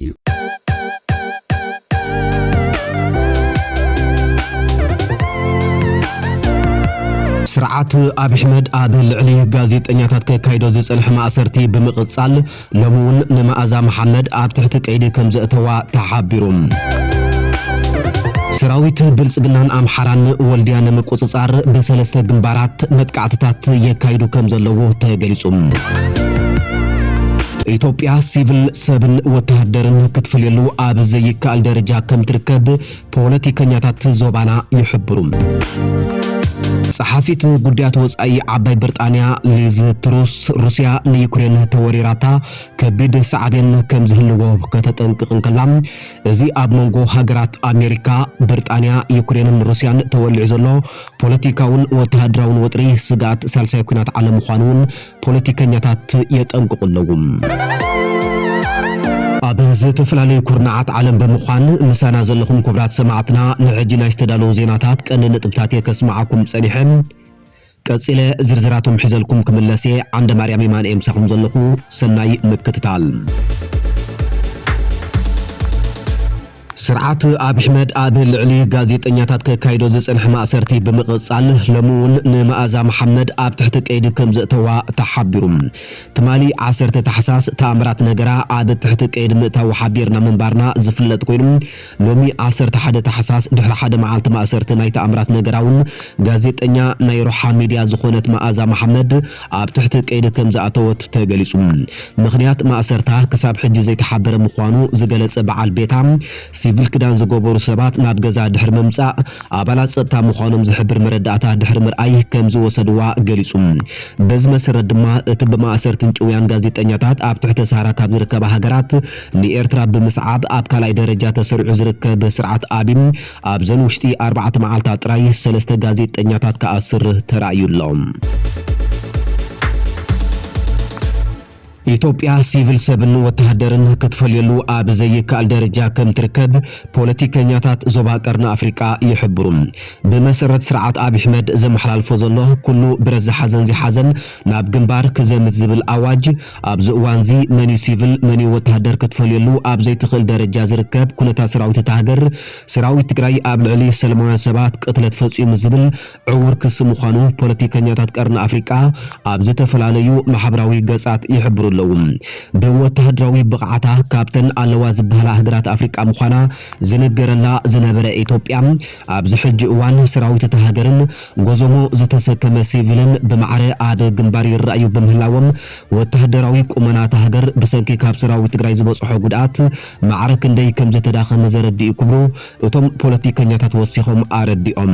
እዩ ስርዓት ኣብ ኣሕመድ ኣብ ልዕሊ ጋዜጠኛታት ከካይዶ ዝፀንሐ ማእሰርቲ ብምቕጻል ሎሚ እውን ንመኣዛ መሓመድ ኣብ ትሕቲ ቀይዲ ከም ዘእተዋ ተሓቢሩ ሰራዊት ብልጽግናን ኣምሓራን ወልድያ ንምቁፅጻር ብሰለስተ ግንባራት መጥቃዕትታት የካይዱ ከም ዘለዉ ተገሊጹ ኢትዮጵያ ሲቪል ሰብን ወተሃደርን ክትፍልየሉ ኣብ ዘይከኣል ደረጃ ከም ትርከብ ፖለቲከኛታት ዞባና ይሕብሩ ጸሓፊት ጉዳያት ወጻኢ ዓባይ ብሪጣንያ ሊዝ ትሩስ ሩስያ ንዩክሬን ተወሪራታ ከቢድ ሳዕቤን ከም ዝህልዎ ከተጠንቅቕን ከላ እዚ ኣብ መንጎ ሃገራት ኣሜሪካ ብሪጣንያ ዩክሬንን ሩስያን ተወሊዑ ዘሎ ፖለቲካውን ወተሃደራውን ወጥሪ ስጋኣት ሳልሳይ ኩናት ዓለም ምዃኑ እውን ፖለቲከኛታት የጠንቅቑ ኣለዉ ኣብ ዝተፈላለዩ ኩርናዓት ዓለም ብምዃን ምሳና ዘለኹም ክቡራት ሰማዕትና ንሕጂ ናይ ዝተዳለዉ ዜናታት ቀንዲ ንጥብታት እየ ከስማዓኩም ጸኒሐ ቀፂለ ዝርዝራቶም ሒዘልኩም ክምለስ ዓንደ ማርያም የማነ ምሳኹም ዘለኹ ሰናይ ምክትታል ስርዓት ኣብ ኣሕመድ ኣብ ልዕሊ ጋዜጠኛታት ከካይዶ ዝፀንሐ ማእሰርቲ ብምቕጻል ሎሚ እውን ንመኣዛ መሓመድ ኣብ ትሕቲ ቀይዲ ከም ዘእተዋ ተሓቢሩ ትማሊ 10 ታሕሳስ ተኣምራት ነገራ ኣብ ትሕቲ ቀይዲ ምእታዊ ሓቢርና ምንባርና ዝፍለጥ ኮይኑ ሎሚ 11 ታሕሳስ ድሕሪ ሓደ መዓልቲ ማእሰርቲ ናይ ተኣምራት ነገራ እውን ጋዜጠኛ ናይ ሮሓ ሚድያ ዝኾነት መኣዛ መሓመድ ኣብ ትሕቲ ቀይዲ ከም ዝኣተወት ተገሊጹ ምክንያት ማእሰርታ ክሳብ ሕጂ ዘይተሓበረ ምዃኑ ዝገለጸ በዓል ቤታ ሲቪል ክዳን ዝገበሩ ሰባት ናብ ገዛ ድሕሪ ምምጻእ ኣባላት ፀጥታ ምዃኖም ዝሕብር መረዳእታ ድሕሪ ምርኣይ ከም ዝወሰድዋ ገሊጹ። በዚ መሰረት ድማ እቲ ብማእሰርትን ጭውያን ጋዜጠኛታት ኣብ ትሕቲ ሳራ ካብ ዝርከባ ሃገራት ንኤርትራ ብምስዓብ ኣብ ካልኣይ ደረጃ ተሰሪዑ ዝርከብ ስርዓት ኣብም ኣብዘን ውሽጢ ኣርባዕተ መዓልታት ጥራይ ሰለስተ ጋዜጠኛታት ክኣስር ተራእዩ ኣሎም ኢትዮጵያ ሲቪል ሰብን ወተሃደርን ክትፈልየሉ ኣብ ዘይከኣል ደረጃ ከም ትርከብ ፖለቲከኛታት ዞባ ቀርኒ ኣፍሪቃ ይሕብሩ ብመሰረት ስርዓት ኣብ ኣሕመድ ዘመሓላልፎ ዘሎ ኩሉ ብረት ዝሓዘን ዘይሓዘን ናብ ግንባር ክዘምት ዝብል ኣዋጅ ኣብዚ እዋን እዚ መን ሲቪል መን ወተሃደር ክትፈልየሉ ኣብ ዘይትኽእል ደረጃ ዝርከብ ኩነታት ሰራዊት እታ ሃገር ሰራዊት ትግራይ ኣብ ልዕሊ ሰለማውያን ሰባት ቅትለት ፈፂሙ ዝብል ዕውር ክሲ ምዃኑ ፖለቲከኛታት ቀርኒ ኣፍሪቃ ኣብ ዝተፈላለዩ ማሕበራዊ ገጻት ይሕብሩ ኣለዉ ብወተሃደራዊ ብቕዓታ ካብተን ኣለዋ ዝበሃላ ሃገራት ኣፍሪቃ ምዃና ዝነገረላ ዝነበረ ኢትዮጵያ ኣብዚ ሕጂ እዋን ሰራዊት እታ ሃገርን ጎዞሞ ዝተሰከመ ሲቪልን ብማዕረ ኣብ ግንባር ይረኣዩ ብምህላዎም ወተሃደራዊ ቁመና ሃገር ብሰንኪ ካብ ሰራዊት ትግራይ ዝበፅሖ ጉድኣት ማዕረ ክንደይ ከም ዝተዳኸመ ዘረዲኡ ክብሩ እቶም ፖለቲከኛታት ወሲኾም ኣረዲኦም።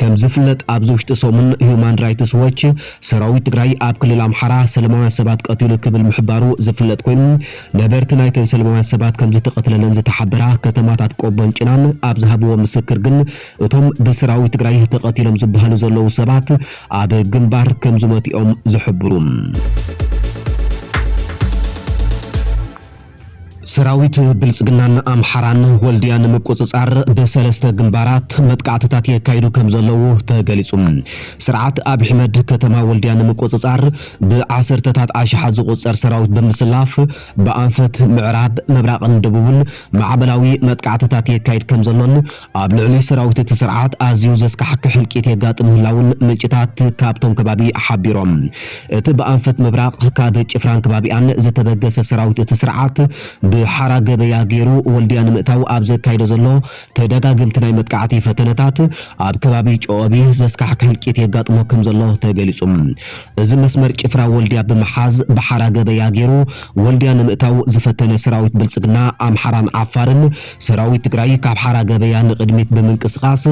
ከም ዝፍለጥ ኣብዚ ውሽጢ ሰሙን ሂውማን ራይትስ ዎች ሰራዊት ትግራይ ኣብ ክልል ኣምሓራ ሰለማውያን ሰባት ቀቲሉ ክብል ምሕባሩ ዝፍለጥ ኮይኑ ነበርቲ ናይተን ሰለማውያን ሰባት ከም ዝተቐትለለን ዝተሓበራ ከተማታት ቆቦን ጭናን ኣብ ዝሃብዎ ምስክር ግን እቶም ብሰራዊት ትግራይ ተቐቲሎም ዝበሃሉ ዘለዉ ሰባት ኣብ ግንባር ከም ዝመቲኦም ዝሕብሩ ሰራዊት ብልጽግናን ኣምሓራን ወልድያ ንምቁፅጻር ብሰለስተ ግንባራት መጥቃዕትታት የካይዱ ከም ዘለዉ ተገሊጹ። ስርዓት ኣብ ኣሕመድ ከተማ ወልድያ ንምቁፅጻር ብዓሰርተታት ኣሽሓት ዝቁፀር ሰራዊት ብምስላፍ ብኣንፈት ምዕራብ ምብራቕን ደቡብን ማዕበላዊ መጥቃዕትታት የካይድ ከም ዘሎን ኣብ ልዕሊ ሰራዊት እቲ ስርዓት ኣዝዩ ዘስካሕክሕ ሕልቂት የጋጥም ምህላውን ምንጭታት ካብቶም ከባቢ ሓቢሮም። እቲ ብኣንፈት ምብራቕ ካብ ጭፍራን ከባቢኣን ዝተበገሰ ሰራዊት እቲ ስርዓት ብሓራ ገበያ ገይሩ ወልድያ ንምእታው ኣብ ዘካይዶ ዘሎ ተደጋግምቲ ናይ መጥቃዕቲ ፈተነታት ኣብ ከባቢ ጨወቢ ዘስካሕክሕ ሕልቂት የጋጥሞ ከም ዘሎ ተገሊጹ እዚ መስመር ጭፍራ ወልድያ ብምሓዝ ብሓራ ገበያ ገይሩ ወልድያ ንምእታው ዝፈተነ ሰራዊት ብልጽግና ኣምሓራን ዓፋርን ሰራዊት ትግራይ ካብ ሓራ ገበያ ንቅድሚት ብምንቅስቓስ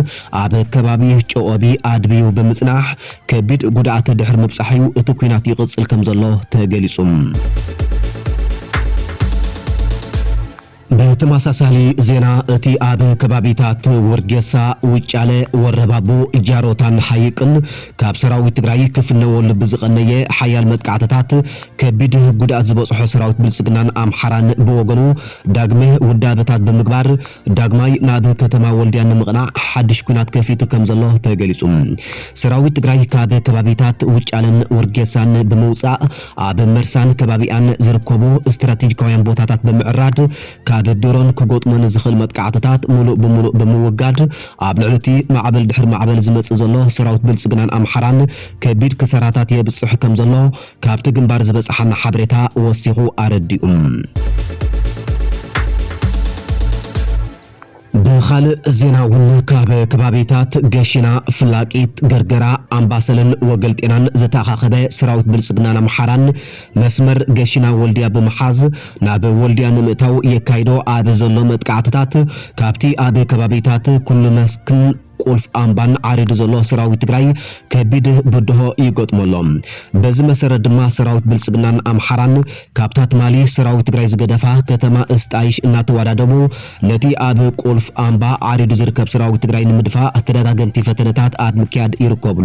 ኣብ ከባቢ ጨወቢ ኣድብዩ ብምጽናሕ ከቢድ ጉድኣት ድሕሪ ምብጻሕዩ እቲ ኩናት ይቕጽል ከም ዘሎ ተገሊጹ ብተመሳሳሊ ዜና እቲ ኣብ ከባቢታት ወርጌሳ ውጫለ ወረባቦ ጃሮታን ሓይቅን ካብ ሰራዊት ትግራይ ክፍነወሉ ብዝቐነየ ሓያል መጥቃዕትታት ከቢድ ጉድኣት ዝበፅሖ ሰራዊት ብልፅግናን ኣምሓራን ብወገኑ ዳግመ ውዳበታት ብምግባር ዳግማይ ናብ ከተማ ወልድያ ንምቕናዕ ሓድሽ ኩናት ከፊቱ ከም ዘሎ ተገሊጹ። ሰራዊት ትግራይ ካብ ከባቢታት ውጫለን ወርጌሳን ብምውፃእ ኣብ መርሳን ከባቢኣን ዝርከቡ ስትራቴጂካውያን ቦታታት ብምዕራድ ድሮን ክገጥሞን ዝኽእል መጥቃዕትታት ሙሉእ ብሙሉእ ብምውጋድ ኣብ ልዕሊ እቲ ማዕበል ድሕሪ ማዕበል ዝመጽእ ዘሎ ሰራዊት ብልጽግናን ኣምሓራን ከቢድ ክሳራታት የብጽሕ ከም ዘሎ ካብቲ ግንባር ዝበጽሓና ሓበሬታ ወሲኹ ኣረዲኡ ብኻልእ ዜና እውን ካብ ከባቢታት ገሺና ፍላቂት ገርገራ ኣምባሰልን ወገልጤናን ዝተኣኻኸበ ሰራዊት ብልጽግናን ኣምሓራን መስመር ገሺና ወልድያ ብምሓዝ ናብ ወልድያ ንምእታው የካይዶ ኣብ ዘሎ መጥቃዕትታት ካብቲ ኣብ ከባቢታት ኩሉ መስክን ቁልፍ ኣምባን ዓሪዱ ዘሎ ሰራዊት ትግራይ ከቢድ ብድሆ ይገጥመሎም በዚ መሰረት ድማ ሰራዊት ብልጽግናን ኣምሓራን ካብታ ትማሊ ሰራዊት ትግራይ ዝገደፋ ከተማ እስጣይሽ እናተወዳደሙ ነቲ ኣብ ቁልፍ ኣምባ ዓሪዱ ዝርከብ ሰራዊት ትግራይ ንምድፋእ ተደጋገምቲ ፈተነታት ኣብ ምክያድ ይርከቡ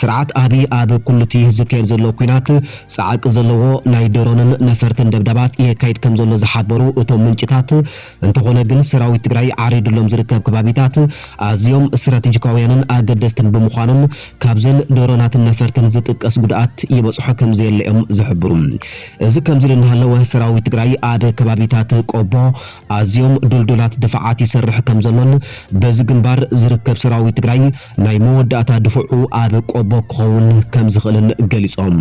ስርዓት ኣብይ ኣብ ኩሉ እቲ ዝካየድ ዘሎ ኩናት ፃዓቂ ዘለዎ ናይ ድሮንን ነፈርትን ደብዳባት የካይድ ከም ዘሎ ዝሓበሩ እቶም ምንጭታት። እንተኾነ ግን ሰራዊት ትግራይ ዓሪዱሎም ዝርከብ ከባቢታት ኣዝዮም እዚኦም ስትራቴጂካውያንን ኣገደስትን ብምዃኖም ካብዘን ድሮናትን ነፈርትን ዝጥቀስ ጉድኣት ይበፅሖ ከም ዘየለኦም ዝሕብሩ እዚ ከምዚ እናሃለወ ሰራዊት ትግራይ ኣብ ከባቢታት ቆቦ ኣዝዮም ዱልዱላት ድፍዓት ይሰርሕ ከም ዘሎን በዚ ግንባር ዝርከብ ሰራዊት ትግራይ ናይ መወዳእታ ድፍዑ ኣብ ቆቦ ክኸውን ከም ዝኽእልን ገሊፆም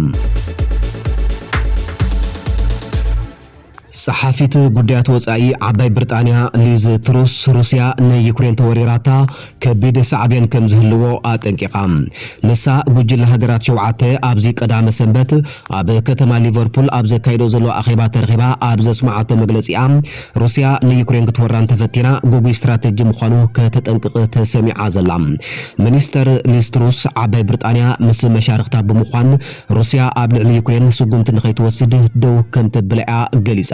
ጸሓፊት ጉዳያት ወጻኢ ዓባይ ብሪጣንያ ሊዝ ትሩስ ሩስያ ንዩክሬን ተወሪራታ ከቢድ ሳዕብያን ከም ዝህልዎ ኣጠንቂቓ። ንሳ ጉጅለ ሃገራት ሸውዓተ ኣብዚ ቀዳመ ሰንበት ኣብ ከተማ ሊቨርፑል ኣብ ዘካይዶ ዘሎ ኣኼባ ተረኺባ ኣብ ዘስማዓቶ መግለፂኣ ሩስያ ንዩክሬን ክትወራን ተፈቲና ጉጉይ ስትራቴጂ ምዃኑ ከተጠንቅቕ ተሰሚዓ ዘላ። ሚኒስተር ሊዝ ትሩስ ዓባይ ብሪጣንያ ምስ መሻርክታ ብምዃን ሩስያ ኣብ ልዕሊ ዩክሬን ስጉምቲ ንኸይትወስድ ደው ከም ተብልዓ ገሊጻ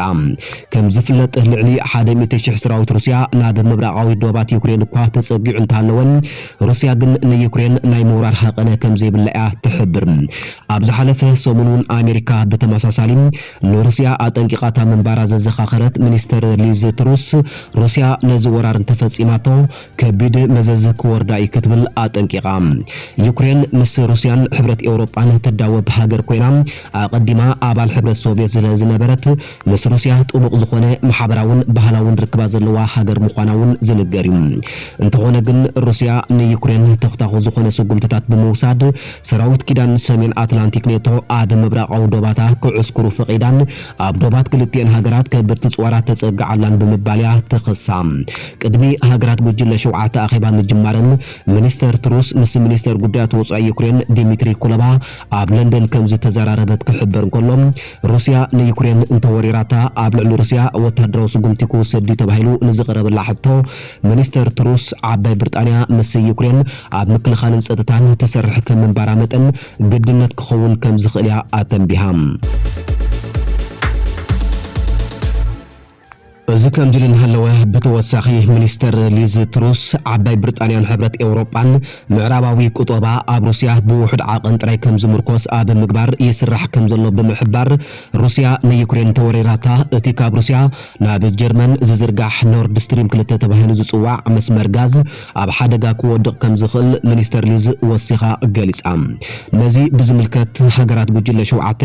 ከም ዝፍለጥ ልዕሊ 100,000 ሰራዊት ሩስያ ናብ ምብራቃዊ ዶባት ዩክሬን እኳ ተጸጊዑ እንተሃለወን ሩስያ ግን ንዩክሬን ናይ ምውራር ሓቐነ ከም ዘይብላ እያ ትሕብር። ኣብ ዝሓለፈ ሰሙን እውን ኣሜሪካ ብተመሳሳሊ ንሩስያ ኣጠንቂቓታ ምንባራ ዘዘኻኸረት ሚኒስተር ሊዝ ትሩስ ሩስያ ነዚ ወራር እንተፈጺማቶ ከቢድ መዘዝ ክወርዳ እዩ ክትብል ኣጠንቂቓ። ዩክሬን ምስ ሩስያን ሕብረት ኤውሮጳን ትዳወብ ሃገር ኮይና ኣቐዲማ ኣባል ሕብረት ሶቪየት ስለ ዝነበረት ምስ ሩስያ ጥቡቕ ዝኾነ ማሕበራውን ባህላውን ርክባ ዘለዋ ሃገር ምዃና እውን ዝንገር እዩ። እንተኾነ ግን ሩስያ ንዩክሬን ተኽታኹ ዝኾነ ስጉምትታት ብምውሳድ ሰራዊት ኪዳን ሰሜን ኣትላንቲክ ኔቶ ኣብ ምብራቃዊ ዶባታ ክዕስክሩ ፈቒዳን ኣብ ዶባት ክልቲአን ሃገራት ከበድቲ ፅዋራት ተፀግዓላን ብምባል እያ ትኽሳ ቅድሚ ሃገራት ጉጅለ ሸውዓተ ኣኼባ ምጅማረን ሚኒስተር ትሩስ ምስ ሚኒስተር ጉዳያት ወፃኢ ዩክሬን ዲሚትሪ ኩለባ ኣብ ለንደን ከም ዝተዘራረበት ክሕበር እንከሎም ሩስያ ንዩክሬን እንተወሪራታ ኣብ ልዕሊ ሩስያ ወታደራዊ ስጉምቲ ክውሰድ ተባሂሉ ንዝቐረበላ ሕቶ ሚኒስተር ትሩስ ዓባይ ብሪጣንያ ምስ ዩክሬን ኣብ ምክልኻልን ፀጥታን ትሰርሕ ከም ምንባራ መጠን ግድነት ክኸውን ከም ዝኽእል እያ ኣተንቢሃ እዚ ከምዚ ኢሉ እናሃለወ ብተወሳኺ ሚኒስተር ሊዝ ትሩስ ዓባይ ብሪጣንያን ሕብረት ኤውሮጳን ምዕራባዊ ቁጠባ ኣብ ሩስያ ብውሕድ ዓቐን ጥራይ ከም ዝምርኮስ ኣብ ምግባር ይስራሕ ከም ዘሎ ብምሕባር ሩስያ ንዩክሬን ተወሪራታ እቲ ካብ ሩስያ ናብ ጀርመን ዝዝርጋሕ ኖርድ ስትሪም ክልተ ተባሂሉ ዝፅዋዕ መስመር ጋዝ ኣብ ሓደጋ ክወድቕ ከም ዝኽእል ሚኒስተር ሊዝ ወሲኻ ገሊጻ ነዚ ብዝምልከት ሃገራት ጉጅለ ሸውዓተ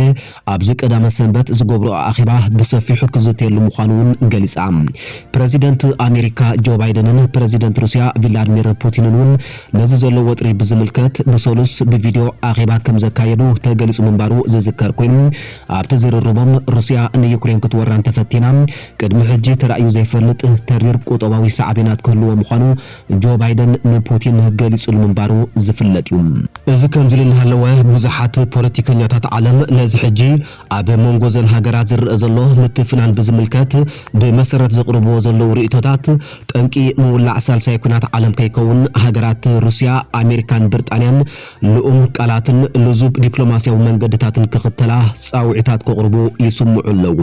ኣብዚ ቀዳመ ሰንበት ዝገብሮ ኣኼባ ብሰፊሑ ክዝተየሉ ምዃኑ እውን ገሊጻ ፕረዚደንት ኣሜሪካ ጆ ባይደንን ፕረዚደንት ሩስያ ቭላድሚር ፑቲንን ነዚ ዘሎ ወጥሪ ብዝምልከት ብሰሉስ ብቪድዮ ኣኼባ ከም ዘካየዱ ተገሊጹ ምንባሩ ዝዝከር ኮይኑ ኣብቲ ዝርርቦም ሩስያ ንዩክሬን ክትወራን ተፈቲና ቅድሚ ሕጂ ተራእዩ ዘይፈልጥ ተሪር ቁጠባዊ ሳዕቤናት ክህልዎ ምዃኑ ጆ ባይደን ንፑቲን ገሊጹሉ ምንባሩ ዝፍለጥ እዩ። እዚ ከምዚ ኢሉ እናሃለወ ብዙሓት ፖለቲከኛታት ዓለም ነዚ ሕጂ ኣብ መንጎ ዘን ሃገራት ዝርአ ዘሎ ምትፍናን ብዝምልከት ብመሰረት ዘቕርብዎ ዘለዉ ርእቶታት ጠንቂ ምውላዕ ሳልሳይ ኩናት ዓለም ከይከውን ሃገራት ሩስያ ኣሜሪካን ብሪጣንያን ልኡም ቃላትን ልዙብ ዲፕሎማስያዊ መንገድታትን ክኽተላ ፃውዒታት ከቕርቡ ይስምዑ ኣለዉ